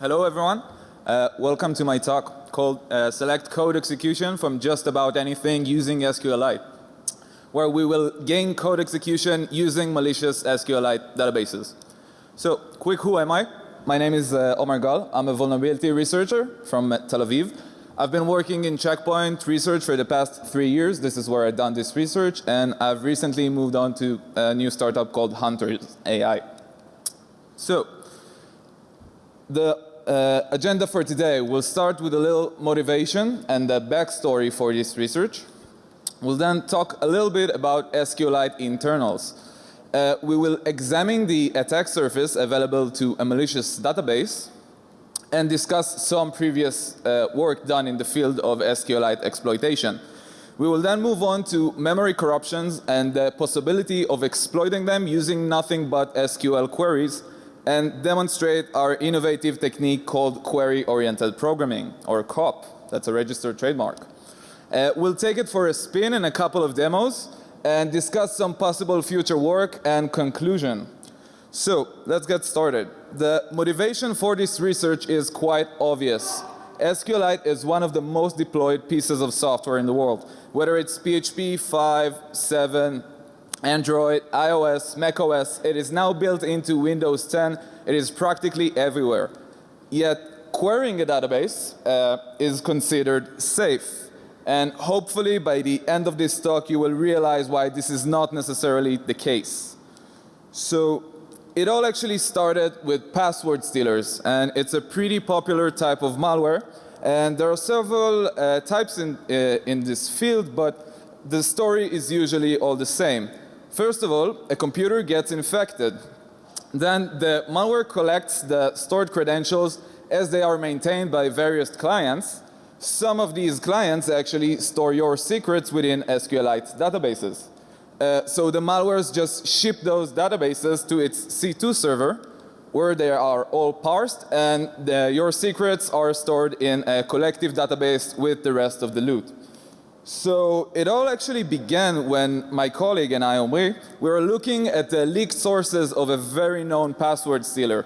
Hello everyone. Uh, welcome to my talk called uh, Select Code Execution from Just About Anything using SQLite where we will gain code execution using malicious SQLite databases. So quick who am I? My name is uh, Omar Gal. I'm a vulnerability researcher from Tel Aviv. I've been working in checkpoint research for the past three years. This is where I've done this research and I've recently moved on to a new startup called Hunters AI. So the uh, agenda for today we'll start with a little motivation and the backstory for this research. We'll then talk a little bit about SQLite internals. Uh, we will examine the attack surface available to a malicious database and discuss some previous uh, work done in the field of SQLite exploitation. We will then move on to memory corruptions and the possibility of exploiting them using nothing but SQL queries and demonstrate our innovative technique called query oriented programming or COP. That's a registered trademark. Uh, we'll take it for a spin in a couple of demos and discuss some possible future work and conclusion. So let's get started. The motivation for this research is quite obvious. SQLite is one of the most deployed pieces of software in the world. Whether it's PHP 5, 7, Android, iOS, macOS, it is now built into Windows 10. It is practically everywhere. Yet querying a database uh, is considered safe. And hopefully by the end of this talk you will realize why this is not necessarily the case. So it all actually started with password stealers and it's a pretty popular type of malware and there are several uh, types in, uh, in this field but the story is usually all the same. First of all, a computer gets infected. Then the malware collects the stored credentials as they are maintained by various clients. Some of these clients actually store your secrets within SQLite databases. Uh, so the malwares just ship those databases to its C2 server where they are all parsed and the, your secrets are stored in a collective database with the rest of the loot. So it all actually began when my colleague and I, Omri, we were looking at the leaked sources of a very known password stealer.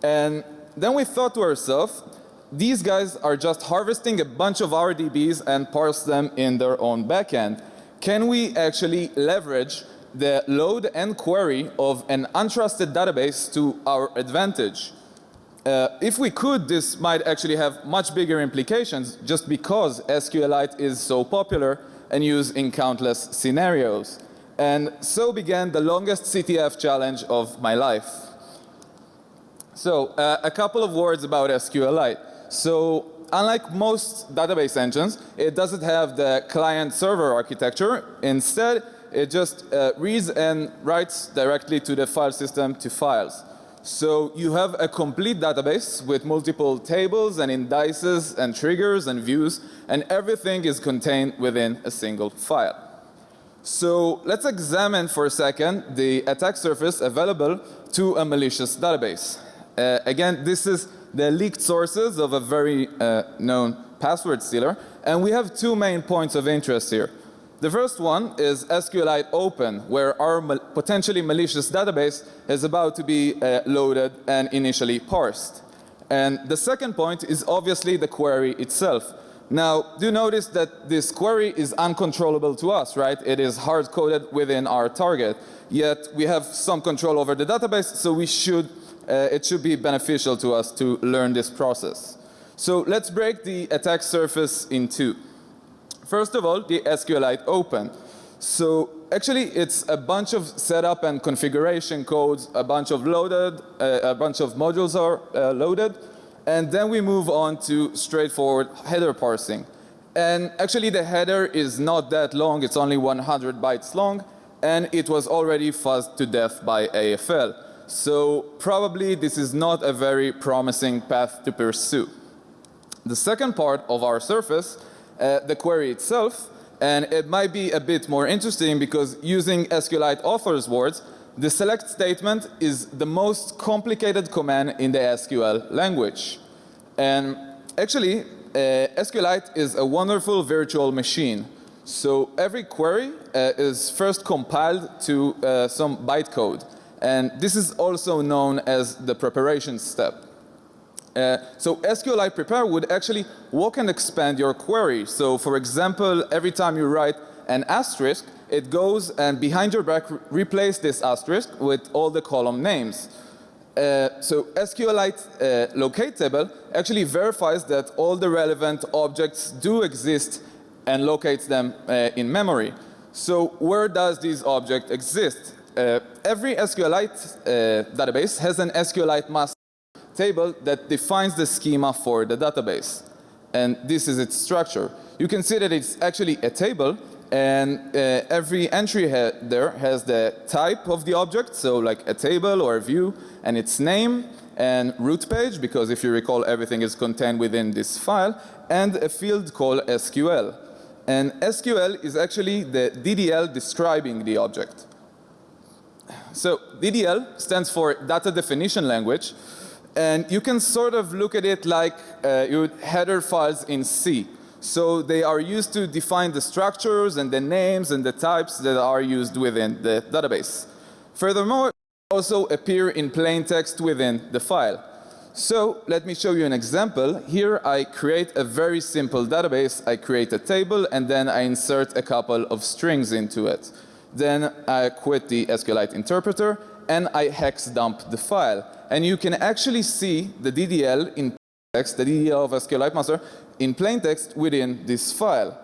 And then we thought to ourselves, these guys are just harvesting a bunch of our DBs and parse them in their own backend. Can we actually leverage the load and query of an untrusted database to our advantage? Uh, if we could, this might actually have much bigger implications just because SQLite is so popular and used in countless scenarios. And so began the longest CTF challenge of my life. So uh, a couple of words about SQLite. So unlike most database engines, it doesn't have the client server architecture. Instead, it just uh, reads and writes directly to the file system to files. So you have a complete database with multiple tables and indices and triggers and views and everything is contained within a single file. So let's examine for a second the attack surface available to a malicious database. Uh, again this is the leaked sources of a very uh, known password stealer and we have two main points of interest here. The first one is SQLite Open where our mal potentially malicious database is about to be uh, loaded and initially parsed. And the second point is obviously the query itself. Now do you notice that this query is uncontrollable to us right. It is hard coded within our target yet we have some control over the database so we should uh, it should be beneficial to us to learn this process. So let's break the attack surface in two. First of all, the SQLite open. So actually it's a bunch of setup and configuration codes, a bunch of loaded, uh, a bunch of modules are uh, loaded and then we move on to straightforward header parsing. And actually the header is not that long, it's only 100 bytes long and it was already fuzzed to death by AFL. So probably this is not a very promising path to pursue. The second part of our surface uh, the query itself and it might be a bit more interesting because using SQLite authors words the select statement is the most complicated command in the SQL language. And actually uh, SQLite is a wonderful virtual machine. So every query uh, is first compiled to uh, some bytecode and this is also known as the preparation step. Uh, so SQLite prepare would actually walk and expand your query. So for example, every time you write an asterisk, it goes and behind your back replace this asterisk with all the column names. Uh, so SQLite uh, locate table actually verifies that all the relevant objects do exist and locates them uh, in memory. So where does this object exist? Uh, every SQLite uh, database has an SQLite master table that defines the schema for the database. And this is its structure. You can see that it's actually a table and uh, every entry ha there has the type of the object, so like a table or a view, and its name and root page, because if you recall everything is contained within this file, and a field called SQL. And SQL is actually the DDL describing the object. So DDL stands for data definition language, and you can sort of look at it like uh, your header files in C. So they are used to define the structures and the names and the types that are used within the database. Furthermore, also appear in plain text within the file. So let me show you an example. Here I create a very simple database. I create a table and then I insert a couple of strings into it. Then I quit the SQLite interpreter and I hex dump the file. And you can actually see the DDL in text, the DDL of SQLite master in plain text within this file.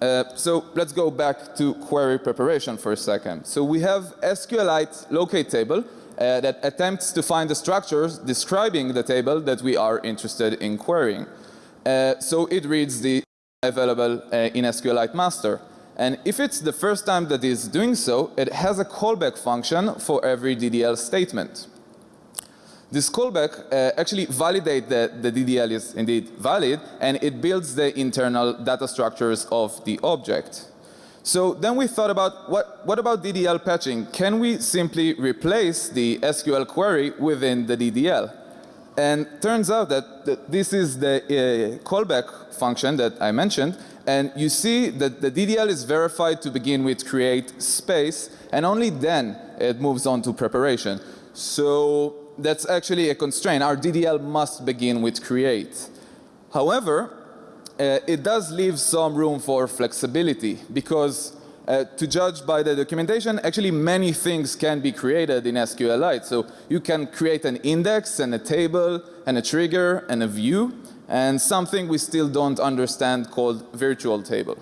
Uh, so let's go back to query preparation for a second. So we have SQLite locate table uh, that attempts to find the structures describing the table that we are interested in querying. Uh, so it reads the available uh, in SQLite master. And if it's the first time that it's doing so, it has a callback function for every DDL statement. This callback uh, actually validates that the DDL is indeed valid and it builds the internal data structures of the object. So then we thought about what, what about DDL patching? Can we simply replace the SQL query within the DDL? And turns out that, that this is the uh, callback function that I mentioned and you see that the DDL is verified to begin with create space and only then it moves on to preparation. So that's actually a constraint. Our DDL must begin with create. However, uh, it does leave some room for flexibility because uh, to judge by the documentation, actually many things can be created in SQLite. So you can create an index and a table and a trigger and a view and something we still don't understand called virtual table.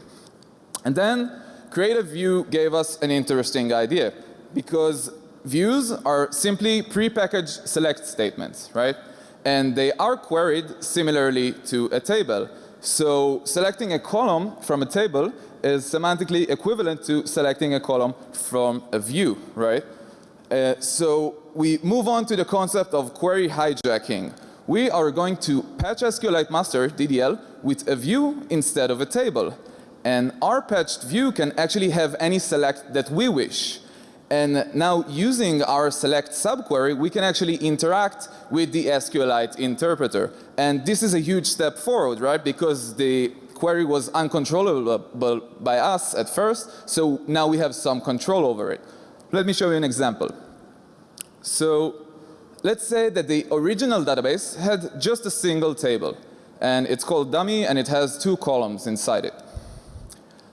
And then create a view gave us an interesting idea because views are simply prepackaged select statements, right? And they are queried similarly to a table. So selecting a column from a table is semantically equivalent to selecting a column from a view, right? Uh, so we move on to the concept of query hijacking. We are going to patch SQLite master DDL with a view instead of a table. And our patched view can actually have any select that we wish. And now using our select subquery, we can actually interact with the SQLite interpreter. And this is a huge step forward, right? Because the query was uncontrollable by us at first, so now we have some control over it. Let me show you an example. So let's say that the original database had just a single table and it's called dummy and it has two columns inside it.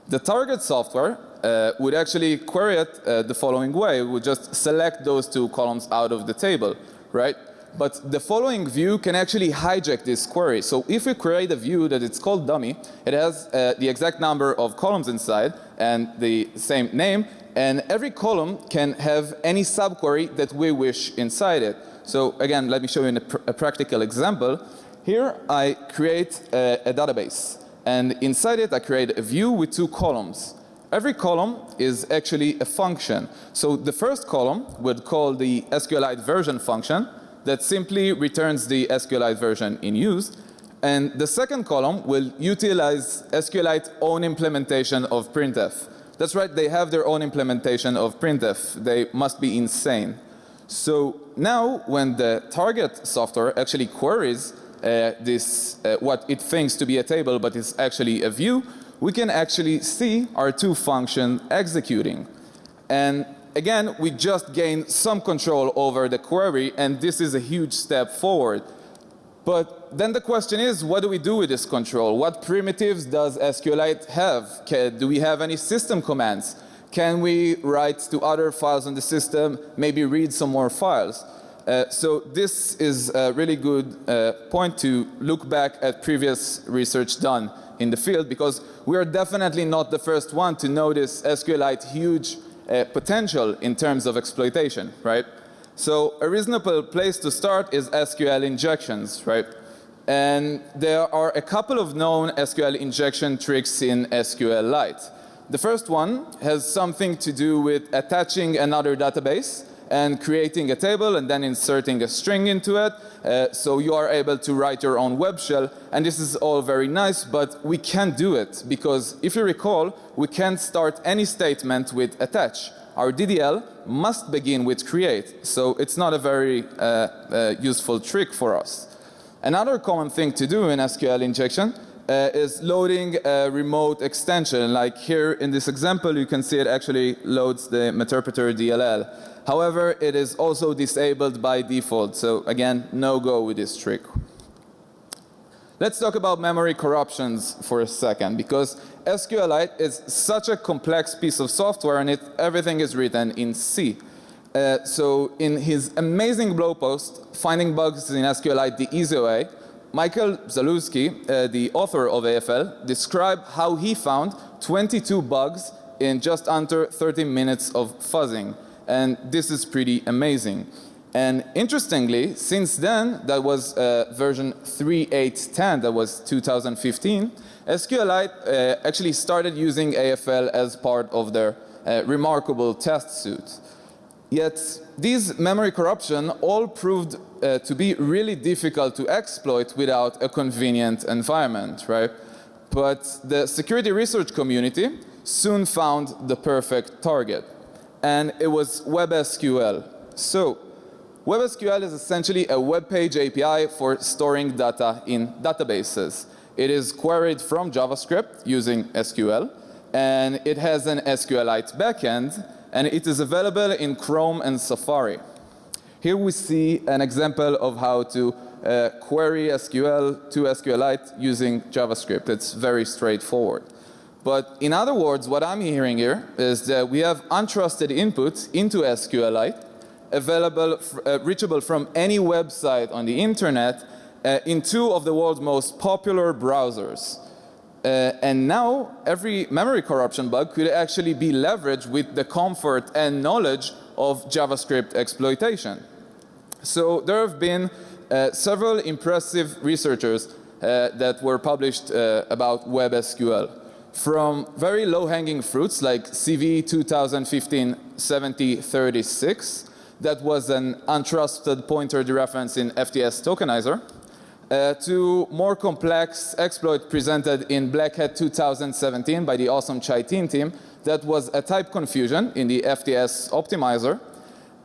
The target software uh, would actually query it uh, the following way. We would just select those two columns out of the table, right? But the following view can actually hijack this query. So if we create a view that it's called dummy, it has uh, the exact number of columns inside and the same name and every column can have any subquery that we wish inside it. So again, let me show you a, pr a practical example. Here I create a, a database and inside it I create a view with two columns. Every column is actually a function. So the first column would call the SQLite version function that simply returns the SQLite version in use. And the second column will utilize SQLite own implementation of printf. That's right, they have their own implementation of printf. They must be insane. So now when the target software actually queries uh, this, uh, what it thinks to be a table but is actually a view, we can actually see our two functions executing. And again, we just gain some control over the query and this is a huge step forward. But then the question is, what do we do with this control? What primitives does SQLite have? Can, do we have any system commands? Can we write to other files on the system, maybe read some more files? Uh, so this is a really good uh, point to look back at previous research done in the field because we are definitely not the first one to notice SQLite huge uh, potential in terms of exploitation, right? So a reasonable place to start is SQL injections, right? And there are a couple of known SQL injection tricks in SQL SQLite. The first one has something to do with attaching another database and creating a table and then inserting a string into it. Uh, so you are able to write your own web shell and this is all very nice but we can't do it because if you recall we can't start any statement with attach. Our DDL must begin with create so it's not a very uh, uh, useful trick for us. Another common thing to do in SQL injection uh, is loading a remote extension like here in this example you can see it actually loads the Meterpreter DLL. However, it is also disabled by default. So again, no go with this trick. Let's talk about memory corruptions for a second because SQLite is such a complex piece of software and it, everything is written in C. Uh, so in his amazing blog post, Finding Bugs in SQLite the Easy Way, Michael Zalewski, uh, the author of AFL, described how he found 22 bugs in just under 30 minutes of fuzzing and this is pretty amazing. And interestingly, since then, that was uh, version 3.8.10, that was 2015, SQLite uh, actually started using AFL as part of their uh, remarkable test suite. Yet these memory corruption all proved uh, to be really difficult to exploit without a convenient environment, right? But the security research community soon found the perfect target and it was WebSQL. So WebSQL is essentially a web page API for storing data in databases. It is queried from JavaScript using SQL and it has an SQLite backend and it is available in Chrome and Safari. Here we see an example of how to uh, query SQL to SQLite using JavaScript. It's very straightforward. But in other words, what I'm hearing here is that we have untrusted inputs into SQLite available, uh, reachable from any website on the internet uh, in two of the world's most popular browsers. Uh, and now every memory corruption bug could actually be leveraged with the comfort and knowledge of JavaScript exploitation. So there have been uh, several impressive researchers uh, that were published uh, about WebSQL from very low hanging fruits like CV 2015 7036 that was an untrusted pointer dereference in FTS tokenizer uh, to more complex exploit presented in Black Hat 2017 by the awesome Chai Tin team that was a type confusion in the FTS optimizer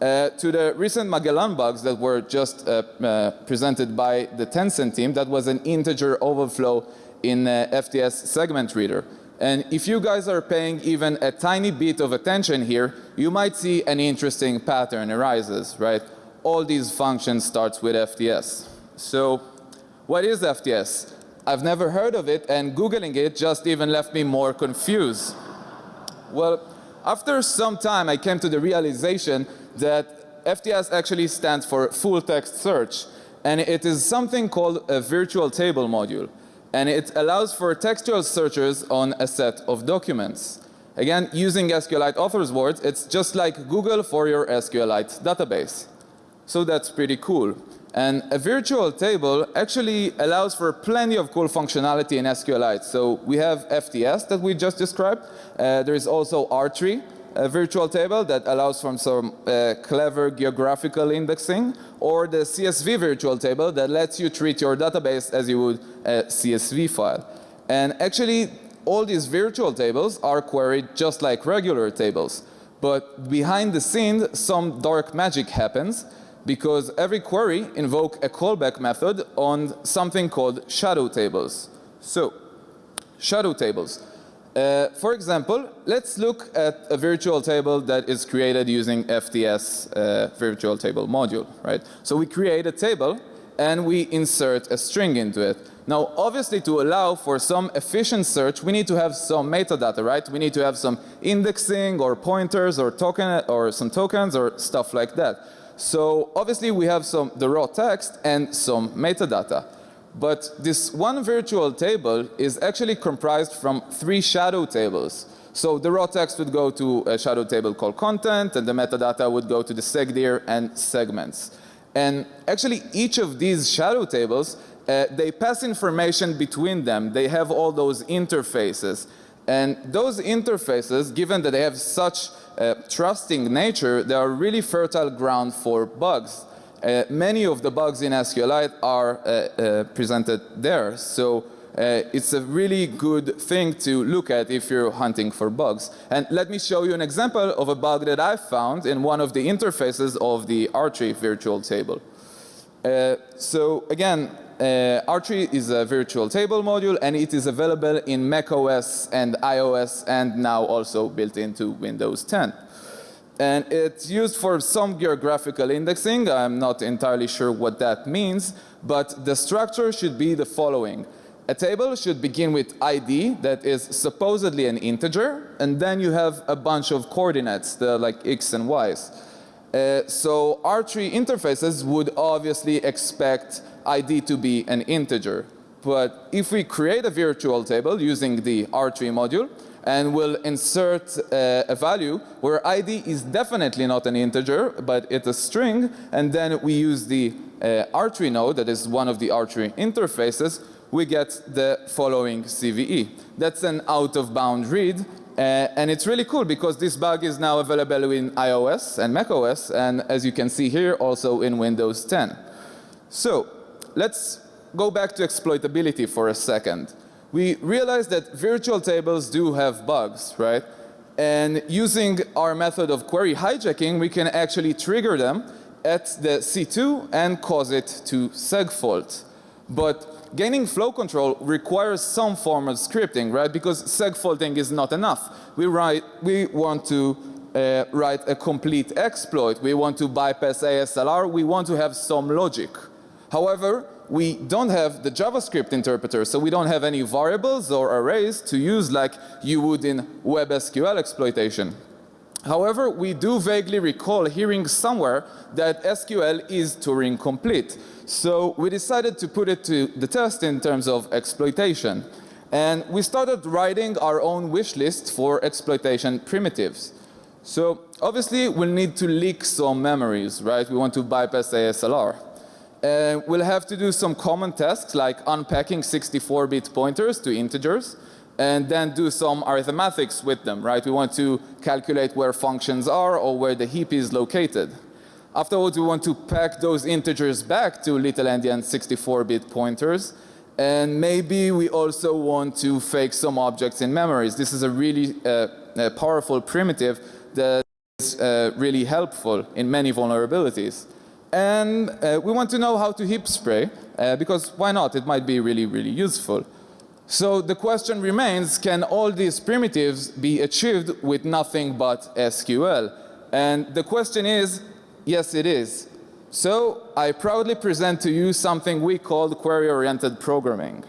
uh, to the recent Magellan bugs that were just uh, uh, presented by the Tencent team that was an integer overflow in uh, FTS segment reader. And if you guys are paying even a tiny bit of attention here, you might see an interesting pattern arises, right? All these functions starts with FTS. So what is FTS? I've never heard of it and Googling it just even left me more confused. Well, after some time I came to the realization that FTS actually stands for full text search and it is something called a virtual table module and it allows for textual searches on a set of documents. Again, using SQLite authors words, it's just like Google for your SQLite database. So that's pretty cool. And a virtual table actually allows for plenty of cool functionality in SQLite. So we have FTS that we just described. Uh, there is also R-tree, a virtual table that allows from some uh, clever geographical indexing or the CSV virtual table that lets you treat your database as you would a CSV file. And actually all these virtual tables are queried just like regular tables. But behind the scenes some dark magic happens because every query invoke a callback method on something called shadow tables. So shadow tables. Uh, for example, let's look at a virtual table that is created using FTS uh, virtual table module, right? So we create a table and we insert a string into it. Now, obviously, to allow for some efficient search, we need to have some metadata, right? We need to have some indexing or pointers or token or some tokens or stuff like that. So obviously, we have some the raw text and some metadata. But this one virtual table is actually comprised from three shadow tables. So the raw text would go to a shadow table called content, and the metadata would go to the segdir and segments. And actually, each of these shadow tables, uh, they pass information between them. They have all those interfaces. And those interfaces, given that they have such uh, trusting nature, they are really fertile ground for bugs. Uh, many of the bugs in SQLite are uh, uh, presented there. So uh, it's a really good thing to look at if you're hunting for bugs. And let me show you an example of a bug that I found in one of the interfaces of the Artree virtual table. Uh, so again, uh, Artree is a virtual table module and it is available in macOS and iOS and now also built into Windows 10. And it's used for some geographical indexing. I'm not entirely sure what that means, but the structure should be the following. A table should begin with ID that is supposedly an integer and then you have a bunch of coordinates, the like x and y's. Uh, so Artree interfaces would obviously expect ID to be an integer. But if we create a virtual table using the Artree module and we'll insert uh, a value where ID is definitely not an integer but it's a string and then we use the uh, Artree node that is one of the Artree interfaces we get the following CVE. That's an out of bound read uh, and it's really cool because this bug is now available in iOS and macOS and as you can see here also in Windows 10. So let's go back to exploitability for a second. We realize that virtual tables do have bugs, right? And using our method of query hijacking, we can actually trigger them at the C2 and cause it to segfault. But gaining flow control requires some form of scripting, right? Because segfaulting is not enough. We write, we want to uh, write a complete exploit. We want to bypass ASLR. We want to have some logic. However, we don't have the JavaScript interpreter, so we don't have any variables or arrays to use like you would in WebSQL exploitation. However, we do vaguely recall hearing somewhere that SQL is Turing complete. So we decided to put it to the test in terms of exploitation. And we started writing our own wish list for exploitation primitives. So obviously we'll need to leak some memories, right? We want to bypass ASLR. Uh, we'll have to do some common tasks like unpacking 64-bit pointers to integers and then do some arithmetics with them, right? We want to calculate where functions are or where the heap is located. Afterwards, we want to pack those integers back to little endian 64-bit pointers. And maybe we also want to fake some objects in memories. This is a really uh, a powerful primitive that is uh, really helpful in many vulnerabilities. And uh, we want to know how to heap spray uh, because why not? It might be really, really useful. So the question remains, can all these primitives be achieved with nothing but SQL? And the question is, yes it is. So I proudly present to you something we call query-oriented programming.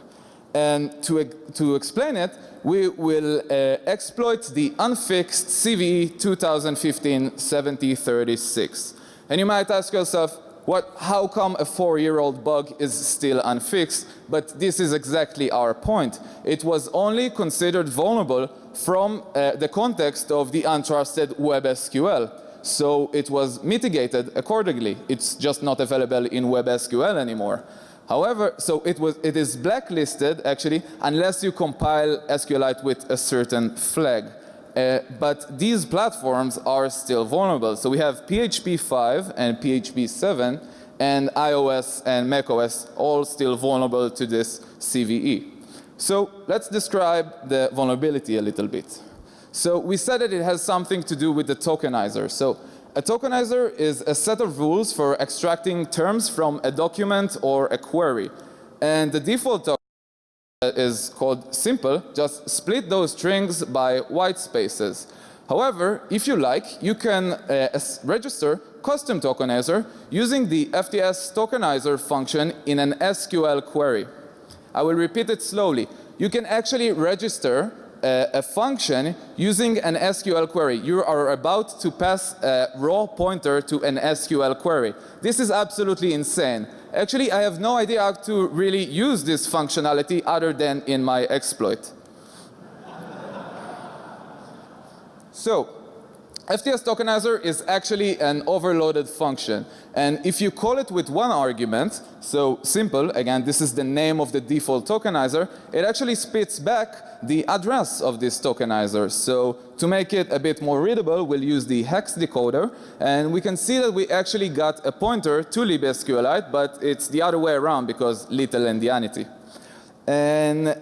And to, to explain it, we will uh, exploit the unfixed CVE 2015-7036. And you might ask yourself, what, how come a four-year-old bug is still unfixed? But this is exactly our point. It was only considered vulnerable from uh, the context of the untrusted WebSQL. So it was mitigated accordingly. It's just not available in WebSQL anymore. However, so it, was, it is blacklisted actually unless you compile SQLite with a certain flag. Uh, but these platforms are still vulnerable. So we have PHP 5 and PHP 7 and iOS and macOS all still vulnerable to this CVE. So let's describe the vulnerability a little bit. So we said that it has something to do with the tokenizer. So a tokenizer is a set of rules for extracting terms from a document or a query. And the default is called simple, just split those strings by white spaces. However, if you like, you can uh, register custom tokenizer using the FTS tokenizer function in an SQL query. I will repeat it slowly. You can actually register uh, a function using an SQL query. You are about to pass a raw pointer to an SQL query. This is absolutely insane. Actually, I have no idea how to really use this functionality other than in my exploit. so, FTS tokenizer is actually an overloaded function. And if you call it with one argument, so simple, again, this is the name of the default tokenizer, it actually spits back the address of this tokenizer. So to make it a bit more readable, we'll use the hex decoder. And we can see that we actually got a pointer to libSQLite, but it's the other way around because little endianity. And uh,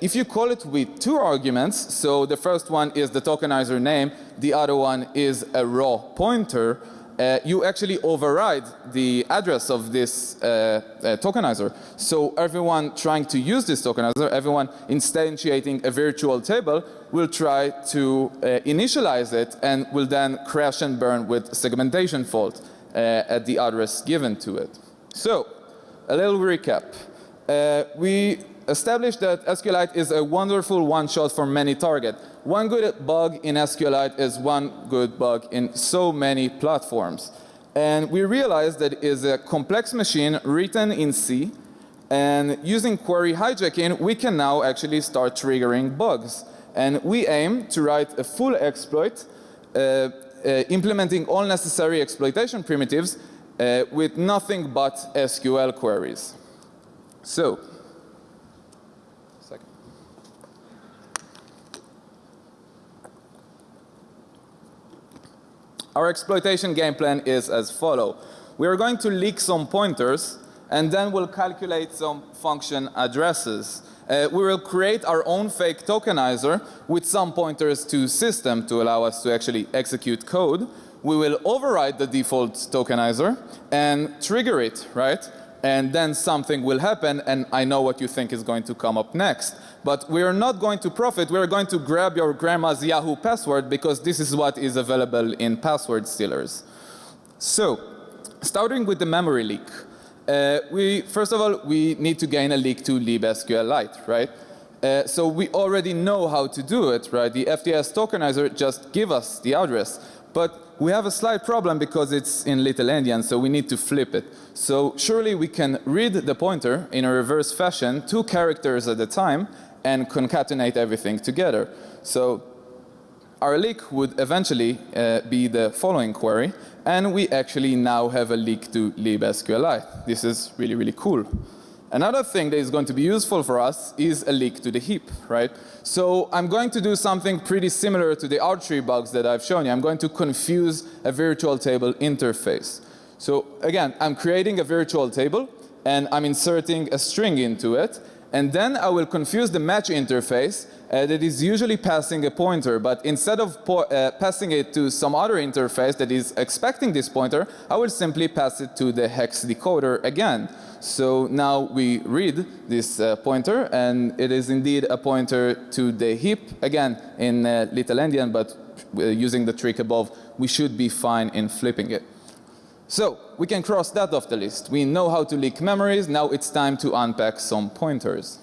if you call it with two arguments, so the first one is the tokenizer name, the other one is a raw pointer, uh, you actually override the address of this uh, uh, tokenizer. So everyone trying to use this tokenizer, everyone instantiating a virtual table will try to uh, initialize it and will then crash and burn with segmentation fault uh, at the address given to it. So a little recap. We established that SQLite is a wonderful one-shot for many targets. One good bug in SQLite is one good bug in so many platforms. And we realized that it is a complex machine written in C and using query hijacking we can now actually start triggering bugs. And we aim to write a full exploit uh, uh, implementing all necessary exploitation primitives uh, with nothing but SQL queries. So Our exploitation game plan is as follow. We are going to leak some pointers and then we'll calculate some function addresses. Uh, we will create our own fake tokenizer with some pointers to system to allow us to actually execute code. We will override the default tokenizer and trigger it, right? And then something will happen and I know what you think is going to come up next. But we are not going to profit. We are going to grab your grandma's Yahoo password because this is what is available in password stealers. So, starting with the memory leak. Uh, we, first of all, we need to gain a leak to libSQLite, right? Uh, so we already know how to do it, right? The FTS tokenizer just give us the address. But we have a slight problem because it's in little endian, so we need to flip it. So surely we can read the pointer in a reverse fashion, two characters at a time, and concatenate everything together. So our leak would eventually uh, be the following query and we actually now have a leak to libSQLite. This is really, really cool. Another thing that is going to be useful for us is a leak to the heap, right? So I'm going to do something pretty similar to the archery bugs that I've shown you. I'm going to confuse a virtual table interface. So again, I'm creating a virtual table and I'm inserting a string into it and then I will confuse the match interface uh, that is usually passing a pointer but instead of uh, passing it to some other interface that is expecting this pointer I will simply pass it to the hex decoder again. So now we read this uh, pointer and it is indeed a pointer to the heap again in uh, little endian but uh, using the trick above we should be fine in flipping it. So we can cross that off the list. We know how to leak memories. Now it's time to unpack some pointers.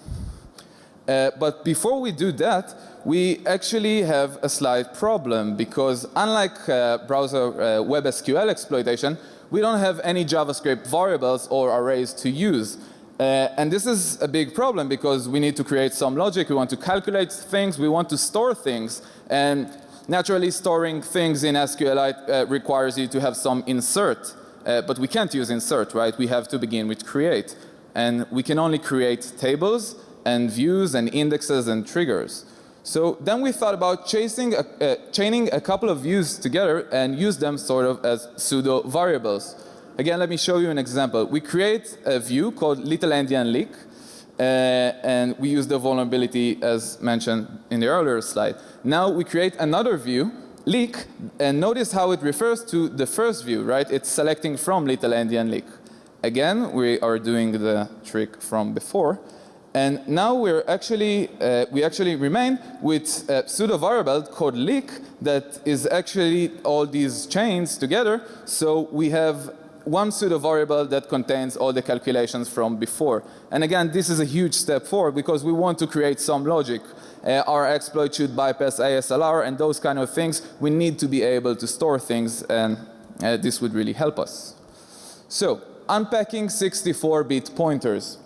Uh, but before we do that, we actually have a slight problem because unlike uh, browser uh, WebSQL exploitation, we don't have any JavaScript variables or arrays to use. Uh, and this is a big problem because we need to create some logic, we want to calculate things, we want to store things. And naturally storing things in SQLite uh, requires you to have some insert. Uh, but we can't use insert, right? We have to begin with create. And we can only create tables and views and indexes and triggers. So then we thought about chasing a, uh, chaining a couple of views together and use them sort of as pseudo variables. Again, let me show you an example. We create a view called little endian leak uh, and we use the vulnerability as mentioned in the earlier slide. Now we create another view leak and notice how it refers to the first view, right? It's selecting from little endian leak. Again, we are doing the trick from before And now we're actually, uh, we actually remain with a pseudo variable called leak that is actually all these chains together. So we have one pseudo variable that contains all the calculations from before. And again, this is a huge step forward because we want to create some logic. Uh, our exploit should bypass ASLR and those kind of things. We need to be able to store things and uh, this would really help us. So unpacking 64-bit pointers.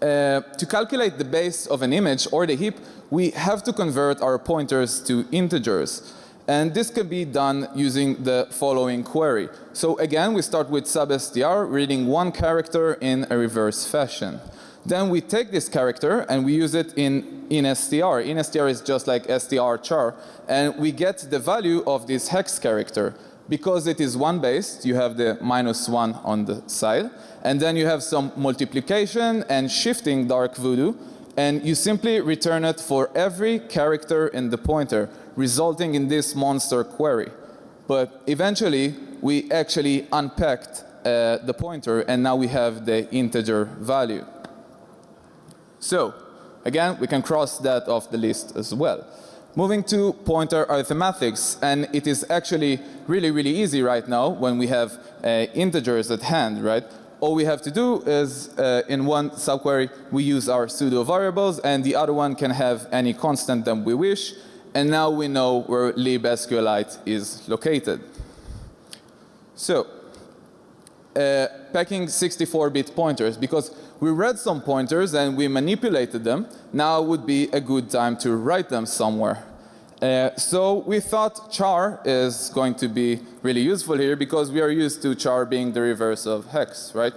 Uh, to calculate the base of an image or the heap, we have to convert our pointers to integers. And this can be done using the following query. So again, we start with substr, reading one character in a reverse fashion. Then we take this character and we use it in, in str. In str is just like str char. And we get the value of this hex character because it is one based, you have the minus one on the side. And then you have some multiplication and shifting dark voodoo. And you simply return it for every character in the pointer, resulting in this monster query. But eventually, we actually unpacked uh, the pointer and now we have the integer value. So, again, we can cross that off the list as well. Moving to pointer arithmetics, and it is actually really, really easy right now when we have uh, integers at hand, right? All we have to do is uh, in one subquery we use our pseudo variables and the other one can have any constant that we wish and now we know where libsqlite is located. So uh, packing 64-bit pointers because we read some pointers and we manipulated them. Now would be a good time to write them somewhere. Uh, so we thought char is going to be really useful here because we are used to char being the reverse of hex, right?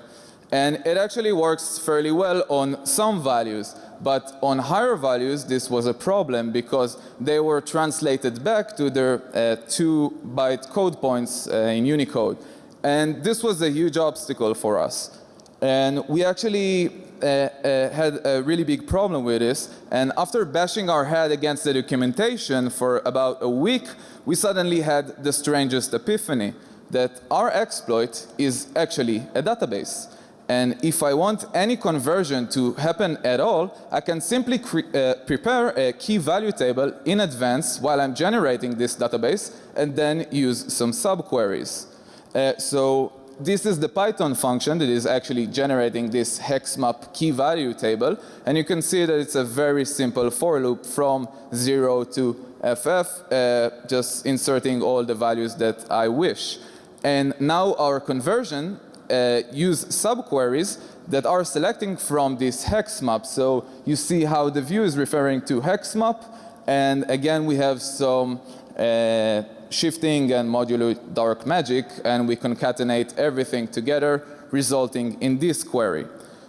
And it actually works fairly well on some values. But on higher values, this was a problem because they were translated back to their uh, two byte code points uh, in Unicode. And this was a huge obstacle for us. And we actually uh, uh, had a really big problem with this. And after bashing our head against the documentation for about a week, we suddenly had the strangest epiphany that our exploit is actually a database. And if I want any conversion to happen at all, I can simply uh, prepare a key value table in advance while I'm generating this database and then use some subqueries. Uh, so this is the Python function that is actually generating this hex map key value table. And you can see that it's a very simple for loop from 0 to ff, uh, just inserting all the values that I wish. And now our conversion uh, use subqueries that are selecting from this hex map. So you see how the view is referring to hex map. And again, we have some uh, shifting and modulo dark magic and we concatenate everything together resulting in this query.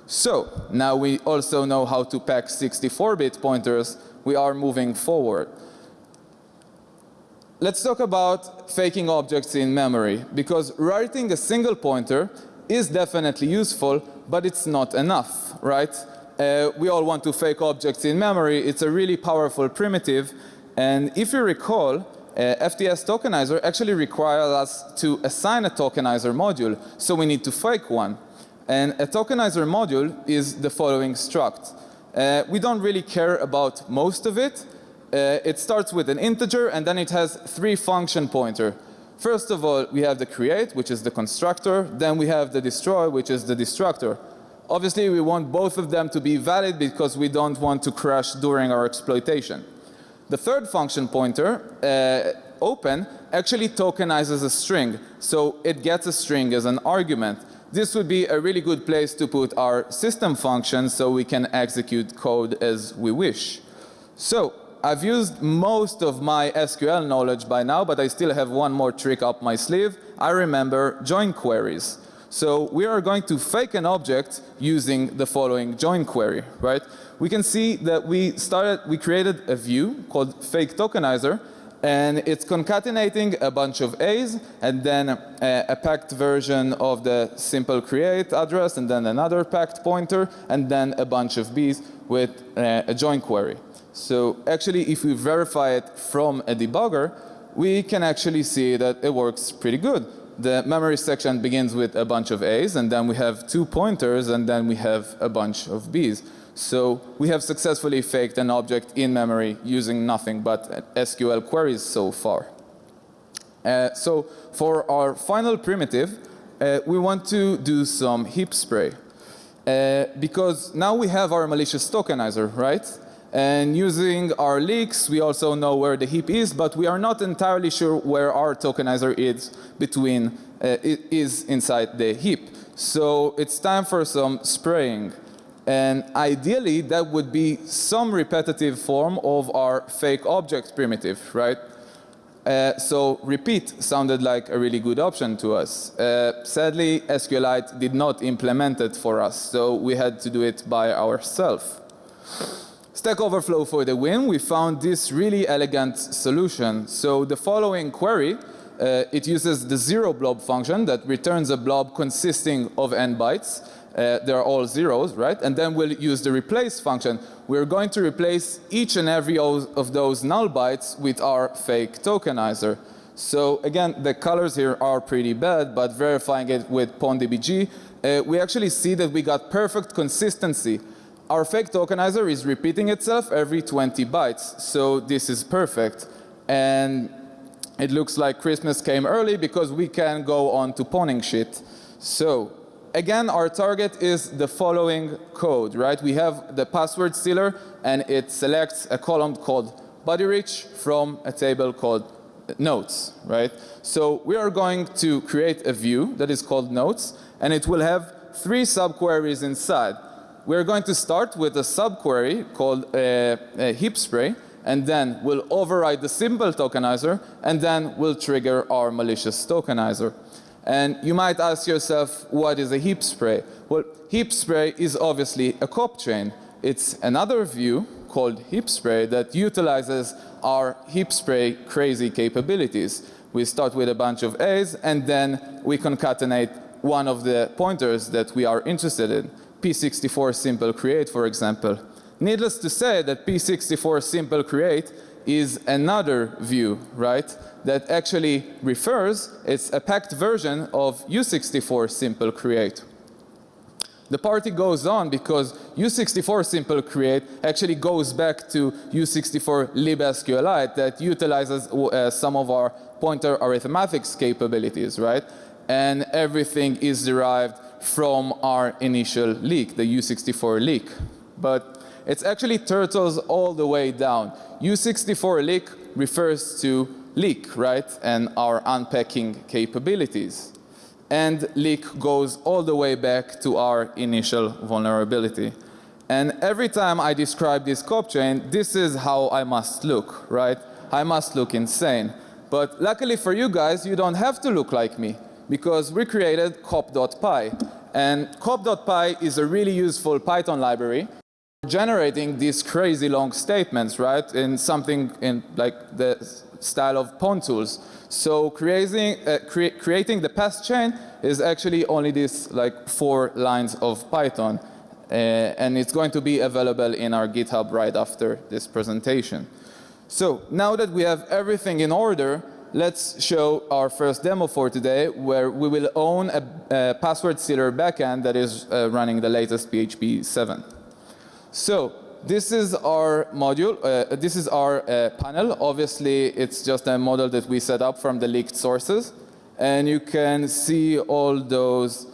So now we also know how to pack 64-bit pointers. We are moving forward. Let's talk about faking objects in memory because writing a single pointer is definitely useful but it's not enough, right? Uh, we all want to fake objects in memory. It's a really powerful primitive and if you recall uh, FTS tokenizer actually requires us to assign a tokenizer module. So we need to fake one. And a tokenizer module is the following struct. Uh, we don't really care about most of it. Uh, it starts with an integer and then it has three function pointer. First of all, we have the create, which is the constructor. Then we have the destroy, which is the destructor. Obviously, we want both of them to be valid because we don't want to crash during our exploitation. The third function pointer, uh, open, actually tokenizes a string. So it gets a string as an argument. This would be a really good place to put our system function so we can execute code as we wish. So I've used most of my SQL knowledge by now, but I still have one more trick up my sleeve. I remember join queries. So we are going to fake an object using the following join query, right? We can see that we started, we created a view called fake tokenizer and it's concatenating a bunch of A's and then a, a, packed version of the simple create address and then another packed pointer and then a bunch of B's with uh, a join query. So actually if we verify it from a debugger, we can actually see that it works pretty good the memory section begins with a bunch of A's and then we have two pointers and then we have a bunch of B's. So we have successfully faked an object in memory using nothing but SQL queries so far. Uh, so for our final primitive, uh, we want to do some heap spray. Uh, because now we have our malicious tokenizer, right? And using our leaks, we also know where the heap is, but we are not entirely sure where our tokenizer is between uh, is inside the heap. So it's time for some spraying. And ideally, that would be some repetitive form of our fake object primitive, right? Uh, so repeat sounded like a really good option to us. Uh, sadly, SQLite did not implement it for us, so we had to do it by ourselves. Stack Overflow for the win, we found this really elegant solution. So the following query, uh, it uses the zero blob function that returns a blob consisting of n bytes. Uh, they're all zeros, right? And then we'll use the replace function. We're going to replace each and every of those null bytes with our fake tokenizer. So again, the colors here are pretty bad, but verifying it with PwnDBG, uh, we actually see that we got perfect consistency. Our fake tokenizer is repeating itself every 20 bytes, so this is perfect. And it looks like Christmas came early because we can go on to pawning shit. So again, our target is the following code, right? We have the password stealer and it selects a column called body rich from a table called notes, right? So we are going to create a view that is called notes and it will have three subqueries inside. We're going to start with a subquery called uh, heap spray and then we'll override the simple tokenizer and then we'll trigger our malicious tokenizer. And you might ask yourself, what is a heap spray? Well, heap spray is obviously a cop chain. It's another view called heap spray that utilizes our heap spray crazy capabilities. We start with a bunch of A's and then we concatenate one of the pointers that we are interested in. P64 simple create, for example. Needless to say that P64 simple create is another view, right? That actually refers, it's a packed version of U64 simple create. The party goes on because U64 simple create actually goes back to U64 libSQLite that utilizes uh, some of our pointer arithmetics capabilities, right? And everything is derived from our initial leak, the U64 leak. But it's actually turtles all the way down. U64 leak refers to leak, right? And our unpacking capabilities. And leak goes all the way back to our initial vulnerability. And every time I describe this cop chain, this is how I must look, right? I must look insane. But luckily for you guys, you don't have to look like me because we created cop.py. And cop.py is a really useful Python library generating these crazy long statements, right, in something in like the style of pawn tools. So creating, uh, cre creating the pass chain is actually only this like four lines of Python. Uh, and it's going to be available in our GitHub right after this presentation. So now that we have everything in order, let's show our first demo for today where we will own a, a password sealer backend that is uh, running the latest PHP 7. So this is our module, uh, this is our uh, panel. Obviously, it's just a model that we set up from the leaked sources. And you can see all those,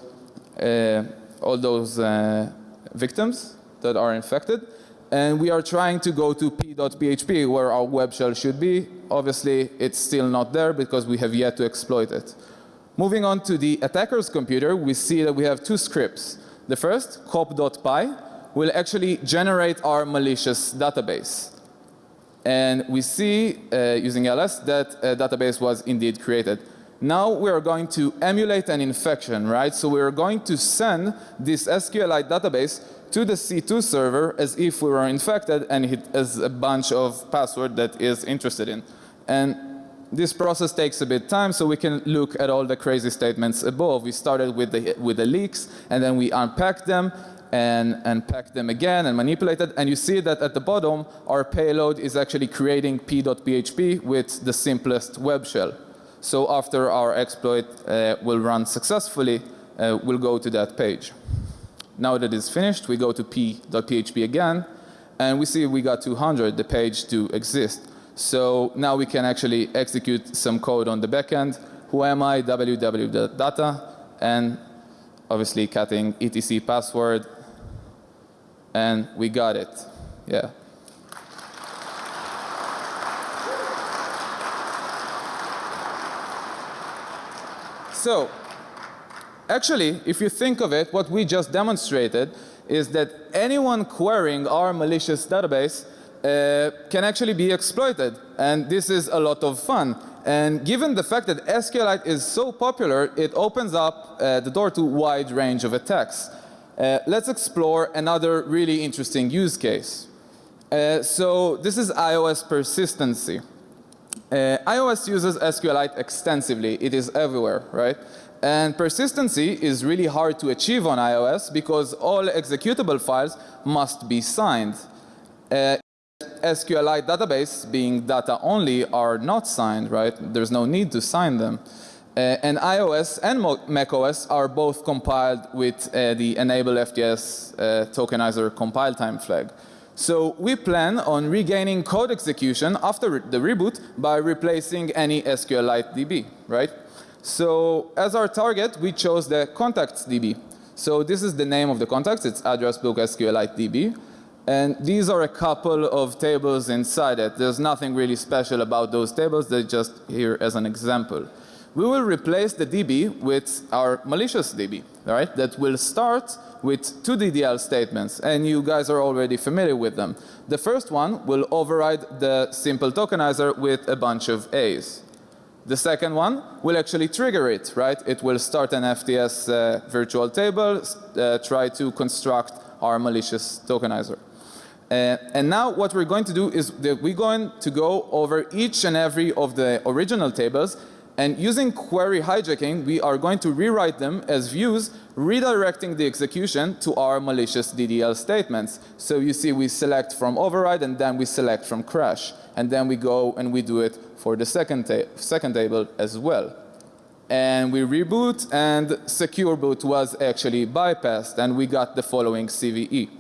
uh, all those uh, victims that are infected. And we are trying to go to p.php where our web shell should be. Obviously, it's still not there because we have yet to exploit it. Moving on to the attacker's computer, we see that we have two scripts. The first, cop.py, will actually generate our malicious database. And we see uh, using ls that a database was indeed created. Now we are going to emulate an infection, right? So we are going to send this SQLite database to the C2 server as if we were infected and it has a bunch of password that is interested in. And this process takes a bit time so we can look at all the crazy statements above. We started with the, with the leaks and then we unpacked them and, and pack them again and manipulate it. And you see that at the bottom, our payload is actually creating p.php with the simplest web shell. So after our exploit uh, will run successfully, uh, we'll go to that page. Now that it's finished, we go to p.php again, and we see we got 200, the page to exist. So now we can actually execute some code on the backend. Who am I? www.data, and obviously cutting etc password, and we got it. Yeah. So actually, if you think of it, what we just demonstrated is that anyone querying our malicious database uh, can actually be exploited. And this is a lot of fun. And given the fact that SQLite is so popular, it opens up uh, the door to wide range of attacks. Uh, let's explore another really interesting use case. Uh, so this is iOS persistency. Uh, iOS uses SQLite extensively. It is everywhere, right? And persistency is really hard to achieve on iOS because all executable files must be signed. Uh, SQLite database being data only are not signed, right? There's no need to sign them. Uh, and iOS and macOS are both compiled with uh, the enable FTS uh, tokenizer compile time flag. So we plan on regaining code execution after the reboot by replacing any SQLite DB, right? So as our target, we chose the contacts DB. So this is the name of the contacts. It's address book SQLite DB. And these are a couple of tables inside it. There's nothing really special about those tables. They're just here as an example. We will replace the DB with our malicious DB, right? That will start with two DDL statements. And you guys are already familiar with them. The first one will override the simple tokenizer with a bunch of A's. The second one will actually trigger it, right? It will start an FTS uh, virtual table, uh, try to construct our malicious tokenizer. Uh, and now what we're going to do is that we're going to go over each and every of the original tables and using query hijacking we are going to rewrite them as views redirecting the execution to our malicious DDL statements. So you see we select from override and then we select from crash and then we go and we do it for the second, ta second table as well. And we reboot and secure boot was actually bypassed and we got the following CVE.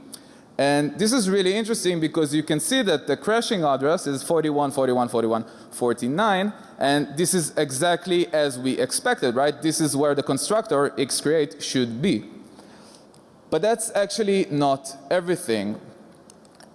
And this is really interesting because you can see that the crashing address is 41, 41, 41, 49 and this is exactly as we expected, right? This is where the constructor xcreate should be. But that's actually not everything.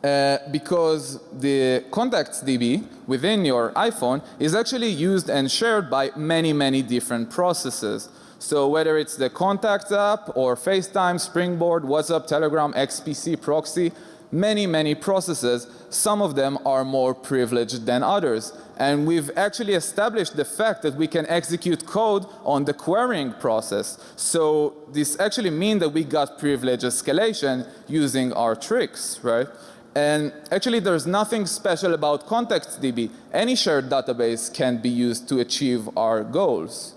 Uh, because the contacts DB within your iPhone is actually used and shared by many, many different processes. So whether it's the Contacts app or FaceTime, Springboard, WhatsApp, Telegram, XPC, Proxy, many, many processes, some of them are more privileged than others. And we've actually established the fact that we can execute code on the querying process. So this actually means that we got privilege escalation using our tricks, right? And actually there's nothing special about ContactsDB. Any shared database can be used to achieve our goals.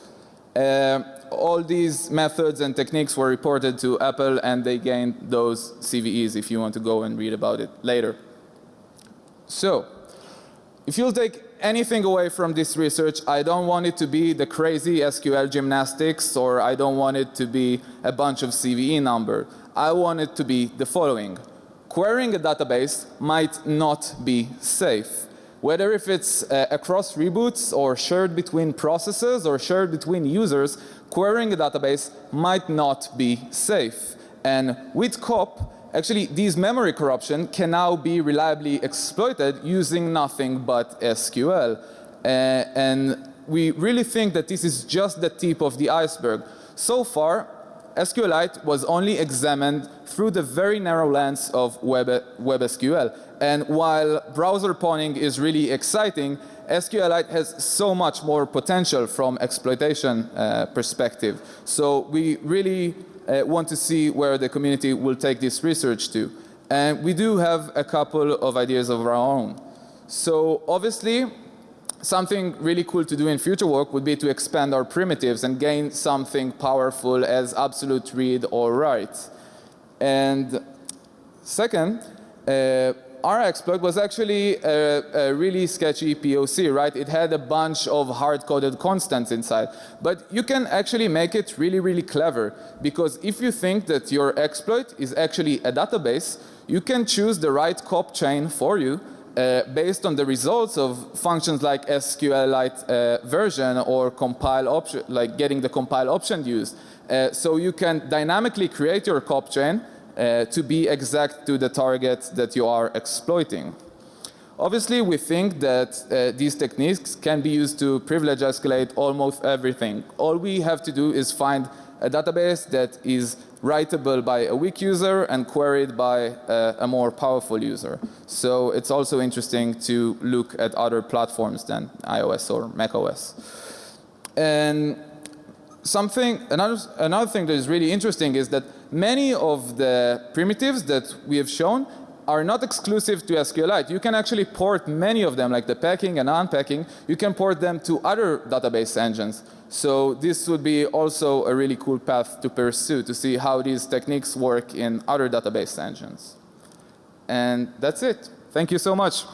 Uh, all these methods and techniques were reported to Apple and they gained those CVEs if you want to go and read about it later. So, if you'll take anything away from this research, I don't want it to be the crazy SQL gymnastics or I don't want it to be a bunch of CVE number. I want it to be the following. Querying a database might not be safe whether if it's uh, across reboots or shared between processes or shared between users, querying a database might not be safe. And with COP, actually these memory corruption can now be reliably exploited using nothing but SQL. Uh, and we really think that this is just the tip of the iceberg. So far, SQLite was only examined through the very narrow lens of Web, WebSQL. And while browser pawning is really exciting, SQLite has so much more potential from exploitation uh, perspective. So we really uh, want to see where the community will take this research to. And we do have a couple of ideas of our own. So obviously something really cool to do in future work would be to expand our primitives and gain something powerful as absolute read or write. And second, uh, our exploit was actually a, a, really sketchy POC, right? It had a bunch of hard-coded constants inside. But you can actually make it really, really clever because if you think that your exploit is actually a database, you can choose the right cop chain for you uh, based on the results of functions like SQLite uh, version or compile option, like getting the compile option used. Uh, so you can dynamically create your cop chain uh, to be exact to the target that you are exploiting. Obviously, we think that uh, these techniques can be used to privilege escalate almost everything. All we have to do is find a database that is writable by a weak user and queried by a, a more powerful user. So it's also interesting to look at other platforms than iOS or macOS. And something, another, another thing that is really interesting is that many of the primitives that we have shown are not exclusive to SQLite. You can actually port many of them, like the packing and unpacking, you can port them to other database engines. So this would be also a really cool path to pursue to see how these techniques work in other database engines. And that's it. Thank you so much.